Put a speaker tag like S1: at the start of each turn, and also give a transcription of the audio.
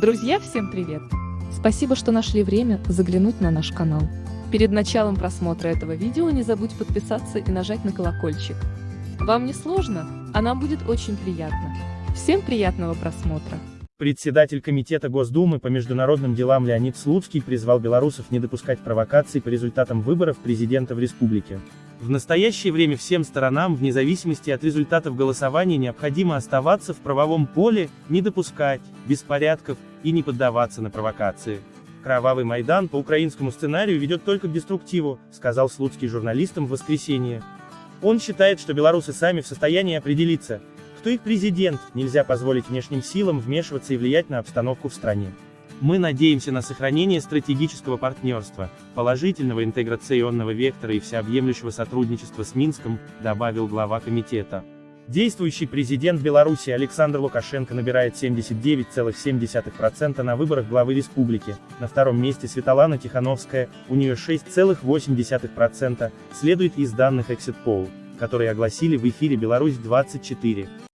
S1: Друзья, всем привет! Спасибо, что нашли время заглянуть на наш канал. Перед началом просмотра этого видео не забудь подписаться и нажать на колокольчик. Вам не сложно, а нам будет очень приятно. Всем приятного просмотра!
S2: Председатель Комитета Госдумы по международным делам Леонид Слуцкий призвал белорусов не допускать провокаций по результатам выборов президента в республике. В настоящее время всем сторонам, вне зависимости от результатов голосования, необходимо оставаться в правовом поле, не допускать беспорядков и не поддаваться на провокации. Кровавый Майдан по украинскому сценарию ведет только к деструктиву, сказал Слуцкий журналистам в воскресенье. Он считает, что белорусы сами в состоянии определиться, кто их президент, нельзя позволить внешним силам вмешиваться и влиять на обстановку в стране. Мы надеемся на сохранение стратегического партнерства, положительного интеграционного вектора и всеобъемлющего сотрудничества с Минском, добавил глава комитета. Действующий президент Беларуси Александр Лукашенко набирает 79,7% на выборах главы республики, на втором месте Светлана Тихановская, у нее 6,8%, следует из данных Exit Poll, которые огласили в эфире Беларусь-24.